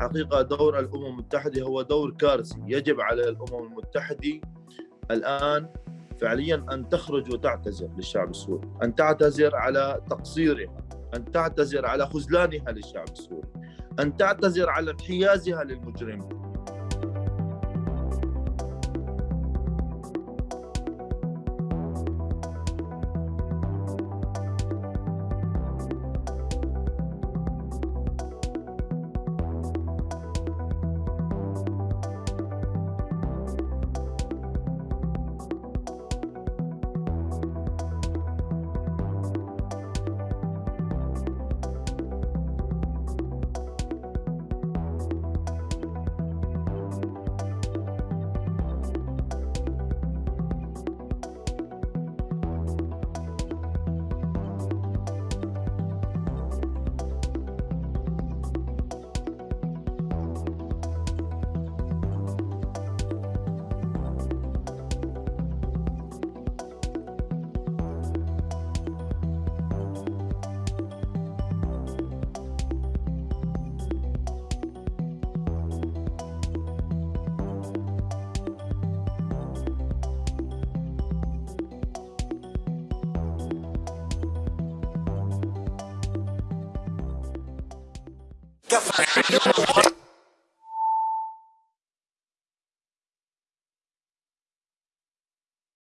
حقيقة دور الأمم المتحدة هو دور كارثي. يجب على الأمم المتحدة الآن فعليا أن تخرج وتعتذر للشعب السوري أن تعتذر على تقصيرها أن تعتذر على خذلانها للشعب السوري أن تعتذر على انحيازها للمجرمين. The